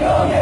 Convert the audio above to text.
You